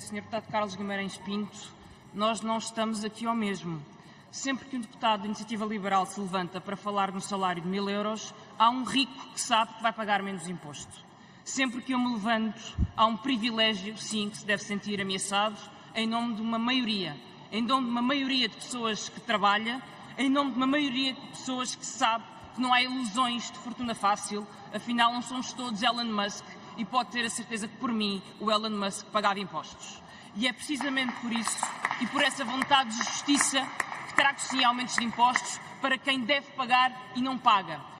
Sr. Deputado Carlos Guimarães Pinto, nós não estamos aqui ao mesmo. Sempre que um deputado da Iniciativa Liberal se levanta para falar no salário de mil euros, há um rico que sabe que vai pagar menos imposto. Sempre que eu me levanto, há um privilégio, sim, que se deve sentir ameaçado, em nome de uma maioria. Em nome de uma maioria de pessoas que trabalha, em nome de uma maioria de pessoas que sabe que não há ilusões de fortuna fácil, afinal não somos todos Elon Musk e pode ter a certeza que por mim o Elon Musk pagava impostos. E é precisamente por isso e por essa vontade de justiça que trago sim aumentos de impostos para quem deve pagar e não paga.